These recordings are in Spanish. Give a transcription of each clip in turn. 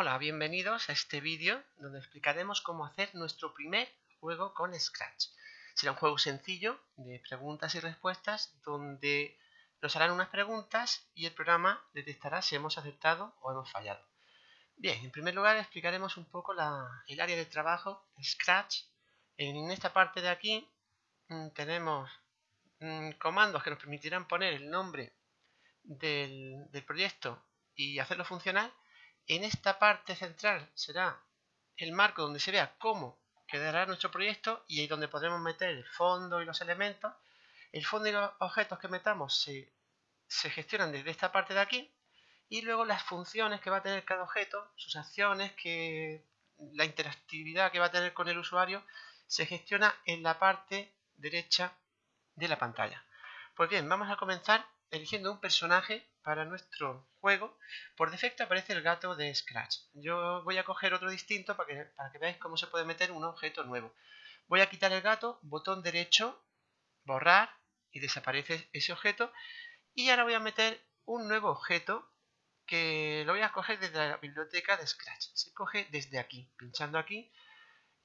Hola, bienvenidos a este vídeo donde explicaremos cómo hacer nuestro primer juego con Scratch. Será un juego sencillo de preguntas y respuestas donde nos harán unas preguntas y el programa detectará si hemos acertado o hemos fallado. Bien, en primer lugar explicaremos un poco el área de trabajo Scratch. En esta parte de aquí mm, tenemos mm, comandos que nos permitirán poner el nombre del, proyecto y hacerlo funcionar, en esta parte central será el marco donde se vea cómo quedará nuestro proyecto y ahí donde podremos meter el fondo y los elementos. El fondo y los objetos que metamos se, se gestionan desde esta parte de aquí y luego las funciones que va a tener cada objeto, sus acciones, que la interactividad que va a tener con el usuario se gestiona en la parte derecha de la pantalla. Pues bien, vamos a comenzar eligiendo un personaje para nuestro juego. Por defecto aparece el gato de Scratch. Yo voy a coger otro distinto para que, para que veáis cómo se puede meter un objeto nuevo. Voy a quitar el gato, botón derecho, borrar y desaparece ese objeto. Y ahora voy a meter un nuevo objeto que lo voy a coger desde la biblioteca de Scratch. Se coge desde aquí, pinchando aquí,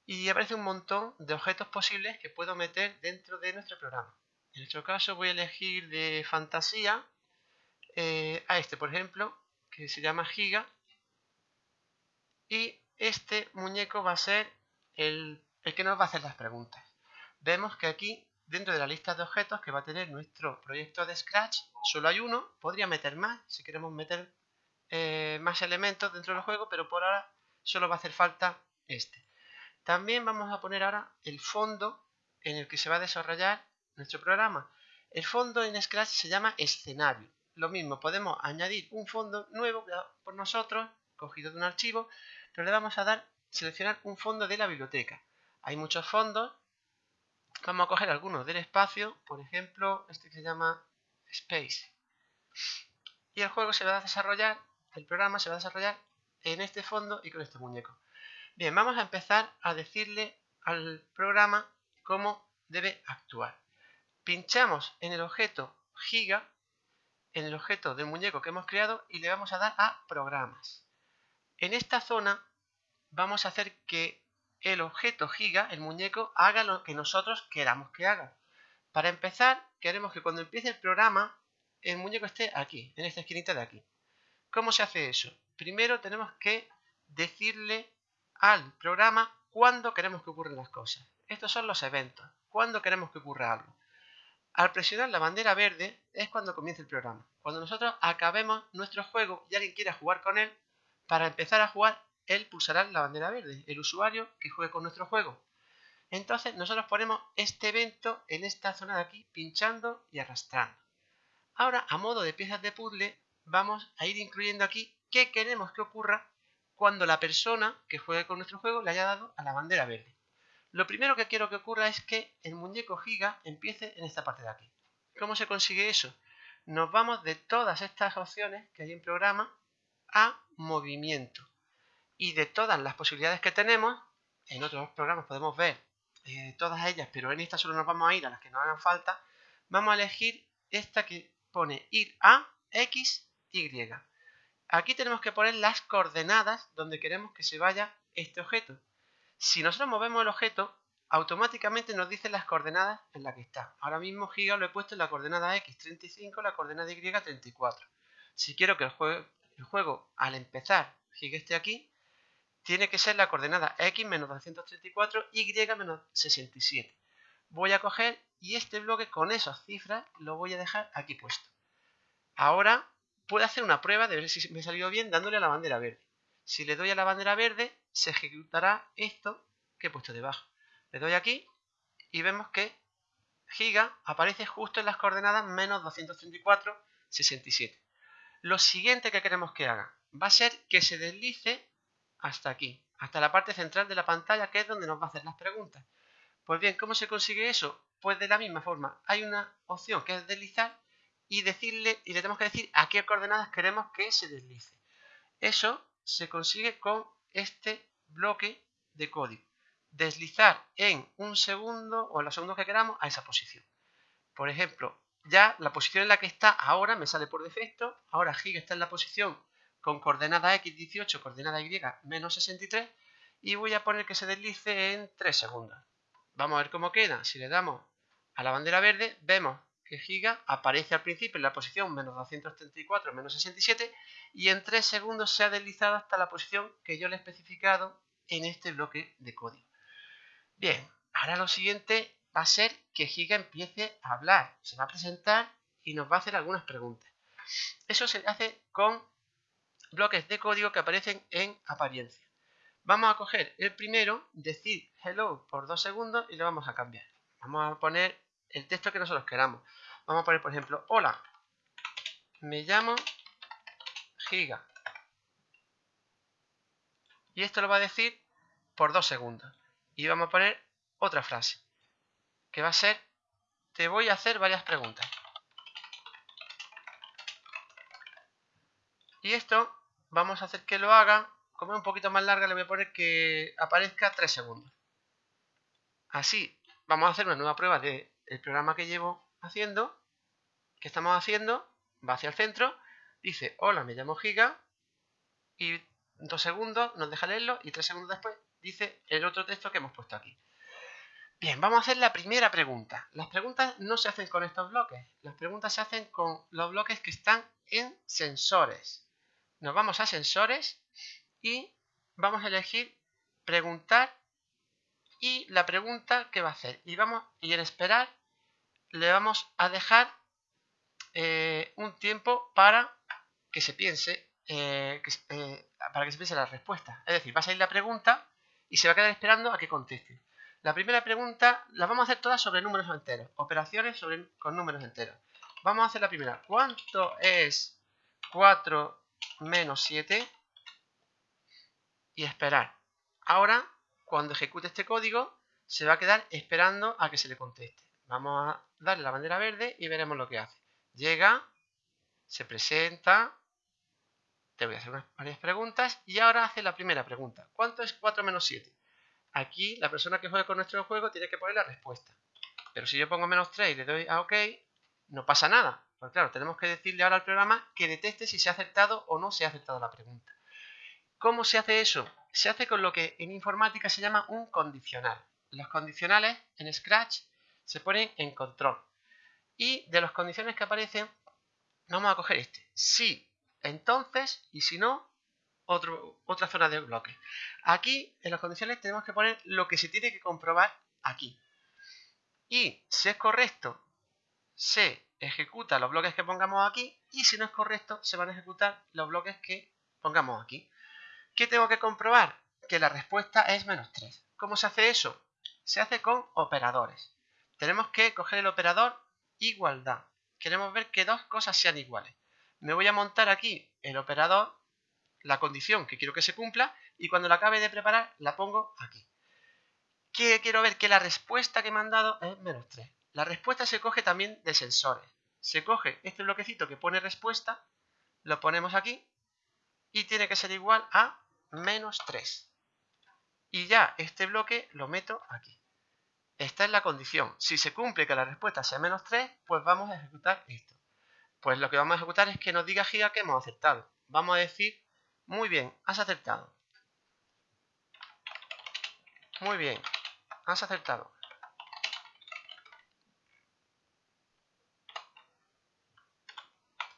y aparece un montón de objetos posibles que puedo meter dentro de nuestro programa. En nuestro caso voy a elegir de fantasía eh, a este, por ejemplo, que se llama Giga. Y este muñeco va a ser el, el que nos va a hacer las preguntas. Vemos que aquí, dentro de la lista de objetos que va a tener nuestro proyecto de Scratch, solo hay uno. Podría meter más si queremos meter eh, más elementos dentro del juego, pero por ahora solo va a hacer falta este. También vamos a poner ahora el fondo en el que se va a desarrollar nuestro programa. El fondo en Scratch se llama escenario. Lo mismo, podemos añadir un fondo nuevo por nosotros, cogido de un archivo, pero le vamos a dar, seleccionar un fondo de la biblioteca. Hay muchos fondos. Vamos a coger algunos del espacio, por ejemplo, este que se llama Space. Y el juego se va a desarrollar, el programa se va a desarrollar en este fondo y con este muñeco. Bien, vamos a empezar a decirle al programa cómo debe actuar pinchamos en el objeto giga, en el objeto del muñeco que hemos creado y le vamos a dar a programas. En esta zona vamos a hacer que el objeto giga, el muñeco, haga lo que nosotros queramos que haga. Para empezar, queremos que cuando empiece el programa, el muñeco esté aquí, en esta esquinita de aquí. ¿Cómo se hace eso? Primero tenemos que decirle al programa cuándo queremos que ocurran las cosas. Estos son los eventos. ¿Cuándo queremos que ocurra algo? Al presionar la bandera verde es cuando comienza el programa. Cuando nosotros acabemos nuestro juego y alguien quiera jugar con él, para empezar a jugar, él pulsará la bandera verde, el usuario que juegue con nuestro juego. Entonces nosotros ponemos este evento en esta zona de aquí, pinchando y arrastrando. Ahora, a modo de piezas de puzzle, vamos a ir incluyendo aquí qué queremos que ocurra cuando la persona que juegue con nuestro juego le haya dado a la bandera verde. Lo primero que quiero que ocurra es que el muñeco giga empiece en esta parte de aquí. ¿Cómo se consigue eso? Nos vamos de todas estas opciones que hay en programa a movimiento. Y de todas las posibilidades que tenemos, en otros programas podemos ver eh, todas ellas, pero en esta solo nos vamos a ir a las que nos hagan falta, vamos a elegir esta que pone ir a X, Y. Aquí tenemos que poner las coordenadas donde queremos que se vaya este objeto. Si nosotros movemos el objeto, automáticamente nos dice las coordenadas en las que está. Ahora mismo giga lo he puesto en la coordenada x 35, la coordenada y 34. Si quiero que el juego, el juego al empezar giga esté aquí, tiene que ser la coordenada x menos 234, y menos 67. Voy a coger y este bloque con esas cifras lo voy a dejar aquí puesto. Ahora puedo hacer una prueba de ver si me ha salido bien dándole a la bandera verde. Si le doy a la bandera verde, se ejecutará esto que he puesto debajo. Le doy aquí y vemos que giga aparece justo en las coordenadas menos 234, 67. Lo siguiente que queremos que haga va a ser que se deslice hasta aquí, hasta la parte central de la pantalla, que es donde nos va a hacer las preguntas. Pues bien, ¿cómo se consigue eso? Pues de la misma forma, hay una opción que es deslizar y decirle y le tenemos que decir a qué coordenadas queremos que se deslice. Eso se consigue con este bloque de código. Deslizar en un segundo o en los segundos que queramos a esa posición. Por ejemplo, ya la posición en la que está ahora me sale por defecto. Ahora Giga está en la posición con coordenada x 18, coordenada y menos 63 y voy a poner que se deslice en 3 segundos. Vamos a ver cómo queda. Si le damos a la bandera verde, vemos que giga aparece al principio en la posición menos 234, menos 67 y en 3 segundos se ha deslizado hasta la posición que yo le he especificado en este bloque de código. Bien, ahora lo siguiente va a ser que Giga empiece a hablar, se va a presentar y nos va a hacer algunas preguntas. Eso se hace con bloques de código que aparecen en apariencia. Vamos a coger el primero, decir hello por dos segundos y lo vamos a cambiar. Vamos a poner el texto que nosotros queramos. Vamos a poner, por ejemplo, hola, me llamo Giga. Y esto lo va a decir por dos segundos. Y vamos a poner otra frase, que va a ser, te voy a hacer varias preguntas. Y esto vamos a hacer que lo haga, como es un poquito más larga, le voy a poner que aparezca 3 segundos. Así, vamos a hacer una nueva prueba del programa que llevo haciendo, que estamos haciendo, va hacia el centro, dice, hola, me llamo Giga, y dos segundos nos deja leerlo, y tres segundos después dice el otro texto que hemos puesto aquí. Bien, vamos a hacer la primera pregunta. Las preguntas no se hacen con estos bloques, las preguntas se hacen con los bloques que están en sensores nos vamos a sensores y vamos a elegir preguntar y la pregunta que va a hacer. Y, vamos, y en esperar le vamos a dejar eh, un tiempo para que se piense eh, eh, para que se piense la respuesta. Es decir, va a salir la pregunta y se va a quedar esperando a que conteste. La primera pregunta la vamos a hacer todas sobre números enteros, operaciones sobre, con números enteros. Vamos a hacer la primera. ¿Cuánto es 4 menos 7 y esperar. Ahora, cuando ejecute este código, se va a quedar esperando a que se le conteste. Vamos a darle la bandera verde y veremos lo que hace. Llega, se presenta, te voy a hacer varias preguntas y ahora hace la primera pregunta. ¿Cuánto es 4 menos 7? Aquí la persona que juega con nuestro juego tiene que poner la respuesta. Pero si yo pongo menos 3 y le doy a OK, no pasa nada. Pues claro, tenemos que decirle ahora al programa que detecte si se ha aceptado o no se ha aceptado la pregunta. ¿Cómo se hace eso? Se hace con lo que en informática se llama un condicional. Los condicionales en Scratch se ponen en control. Y de los condiciones que aparecen, vamos a coger este. Si, entonces, y si no, otra zona de bloque. Aquí, en los condicionales, tenemos que poner lo que se tiene que comprobar aquí. Y si es correcto, se ejecuta los bloques que pongamos aquí y si no es correcto se van a ejecutar los bloques que pongamos aquí. ¿Qué tengo que comprobar? Que la respuesta es menos 3. ¿Cómo se hace eso? Se hace con operadores. Tenemos que coger el operador igualdad. Queremos ver que dos cosas sean iguales. Me voy a montar aquí el operador, la condición que quiero que se cumpla y cuando la acabe de preparar la pongo aquí. ¿Qué quiero ver? Que la respuesta que me han dado es menos 3. La respuesta se coge también de sensores. Se coge este bloquecito que pone respuesta, lo ponemos aquí y tiene que ser igual a menos 3. Y ya este bloque lo meto aquí. Esta es la condición. Si se cumple que la respuesta sea menos 3, pues vamos a ejecutar esto. Pues lo que vamos a ejecutar es que nos diga Giga que hemos aceptado. Vamos a decir, muy bien, has aceptado. Muy bien, has aceptado.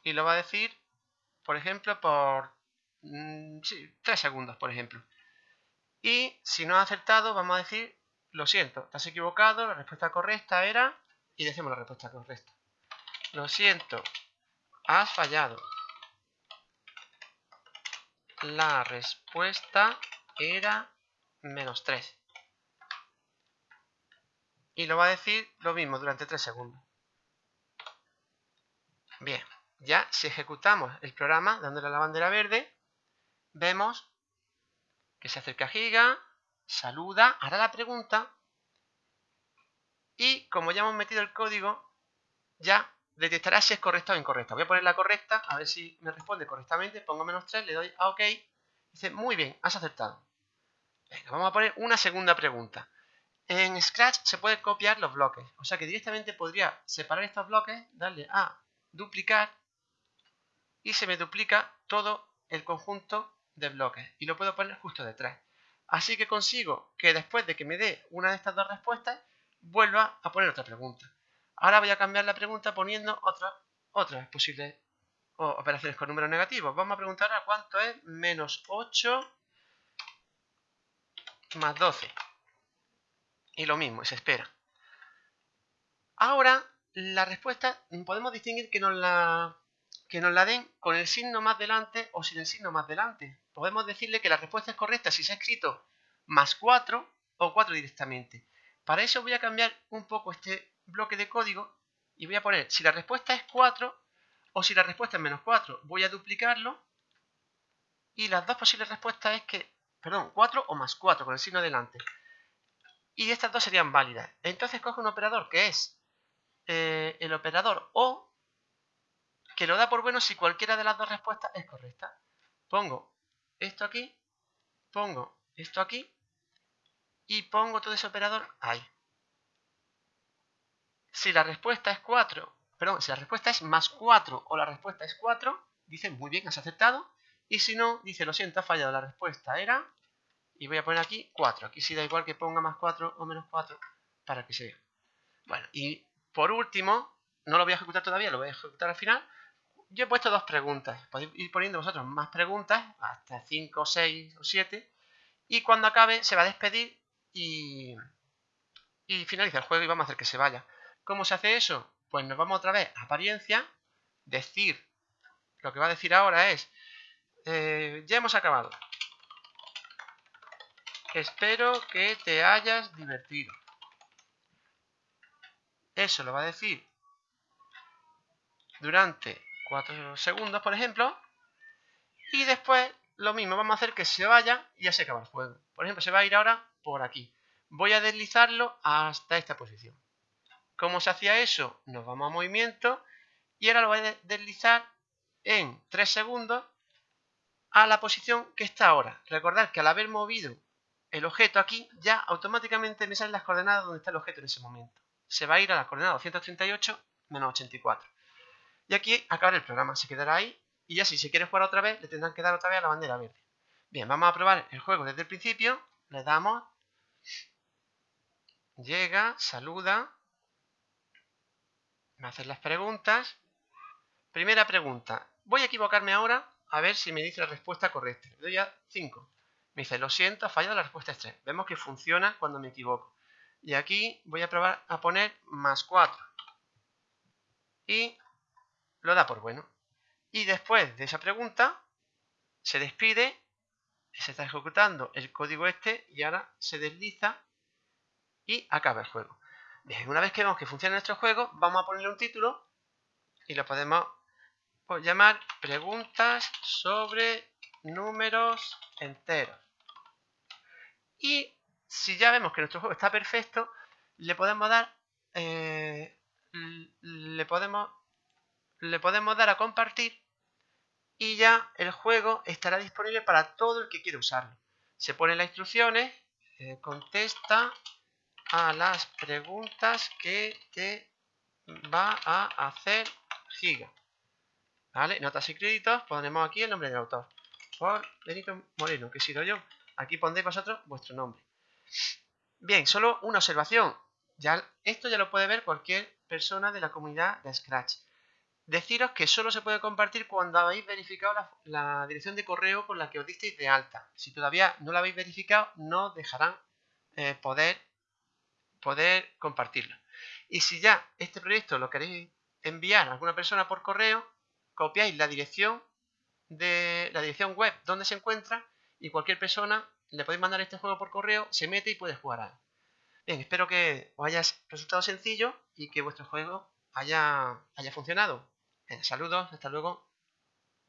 y lo va a decir, por ejemplo, por mm, sí, 3 segundos, por ejemplo. Y si no ha acertado, vamos a decir, lo siento, estás equivocado, la respuesta correcta era, y decimos la respuesta correcta. Lo siento, has fallado. La respuesta era menos 3. Y lo va a decir lo mismo durante 3 segundos. Bien. Ya si ejecutamos el programa dándole a la bandera verde, vemos que se acerca a Giga, saluda, hará la pregunta y como ya hemos metido el código, ya detectará si es correcta o incorrecta. Voy a poner la correcta, a ver si me responde correctamente, pongo menos 3, le doy a OK, dice muy bien, has acertado. Venga, vamos a poner una segunda pregunta. En Scratch se puede copiar los bloques, o sea que directamente podría separar estos bloques, darle a duplicar y se me duplica todo el conjunto de bloques y lo puedo poner justo detrás. Así que consigo que después de que me dé una de estas dos respuestas, vuelva a poner otra pregunta. Ahora voy a cambiar la pregunta poniendo otra, otras posibles operaciones con números negativos. Vamos a preguntar a cuánto es menos 8 más 12. Y lo mismo, se espera. Ahora, la respuesta podemos distinguir que nos la, que nos la den con el signo más delante o sin el signo más delante. Podemos decirle que la respuesta es correcta si se ha escrito más 4 o 4 directamente. Para eso voy a cambiar un poco este bloque de código y voy a poner si la respuesta es 4 o si la respuesta es menos 4. Voy a duplicarlo y las dos posibles respuestas es que, perdón, 4 o más 4 con el signo delante. Y estas dos serían válidas. Entonces coge un operador que es eh, el operador O, que lo da por bueno si cualquiera de las dos respuestas es correcta. Pongo esto aquí, pongo esto aquí y pongo todo ese operador ahí. Si la respuesta es 4, perdón, si la respuesta es más 4 o la respuesta es 4, dice muy bien, has aceptado. Y si no, dice lo siento, ha fallado la respuesta, era... Y voy a poner aquí 4. Aquí sí da igual que ponga más 4 o menos 4 para que se vea. Bueno, y por último, no lo voy a ejecutar todavía, lo voy a ejecutar al final. Yo he puesto dos preguntas. Podéis ir poniendo vosotros más preguntas, hasta 5, 6 o 7. Y cuando acabe se va a despedir y, y finaliza el juego y vamos a hacer que se vaya. ¿Cómo se hace eso? Pues nos vamos otra vez a apariencia, decir, lo que va a decir ahora es, eh, ya hemos acabado. Espero que te hayas divertido. Eso lo va a decir durante 4 segundos, por ejemplo. Y después lo mismo, vamos a hacer que se vaya y ya se acaba el juego. Por ejemplo, se va a ir ahora por aquí. Voy a deslizarlo hasta esta posición. ¿Cómo se hacía eso? Nos vamos a movimiento y ahora lo voy a deslizar en 3 segundos a la posición que está ahora. Recordad que al haber movido el objeto aquí, ya automáticamente me salen las coordenadas donde está el objeto en ese momento. Se va a ir a la coordenada 238 menos 84. Y aquí acabará el programa, se quedará ahí y ya si se quiere jugar otra vez, le tendrán que dar otra vez a la bandera verde. Bien, vamos a probar el juego desde el principio. Le damos, llega, saluda, me hacen las preguntas. Primera pregunta. Voy a equivocarme ahora a ver si me dice la respuesta correcta. Le doy a 5. Me dice, lo siento, ha fallado, la respuesta es 3. Vemos que funciona cuando me equivoco. Y aquí voy a probar a poner más 4. Y lo da por bueno. Y después de esa pregunta, se despide, se está ejecutando el código este y ahora se desliza y acaba el juego. Bien, una vez que vemos que funciona nuestro juego, vamos a ponerle un título y lo podemos pues, llamar preguntas sobre números enteros. Y si ya vemos que nuestro juego está perfecto, le podemos dar eh, le podemos le podemos dar a compartir y ya el juego estará disponible para todo el que quiera usarlo. Se ponen las instrucciones, eh, contesta a las preguntas que te va a hacer Giga. ¿Vale? Notas y créditos, ponemos aquí el nombre del autor. Por Benito Moreno, que he sido yo. Aquí pondréis vosotros vuestro nombre. Bien, solo una observación. Ya, esto ya lo puede ver cualquier persona de la comunidad de Scratch. Deciros que solo se puede compartir cuando habéis verificado la, dirección de correo con la que os disteis de alta. Si todavía no la habéis verificado, no dejarán eh, poder poder compartirlo. Y si ya este proyecto lo queréis enviar a alguna persona por correo, copiáis la dirección de la dirección web donde se encuentra y cualquier persona le podéis mandar este juego por correo, se mete y puede jugar a él. Bien, espero que os haya resultado sencillo y que vuestro juego haya, haya funcionado. Saludos, hasta luego.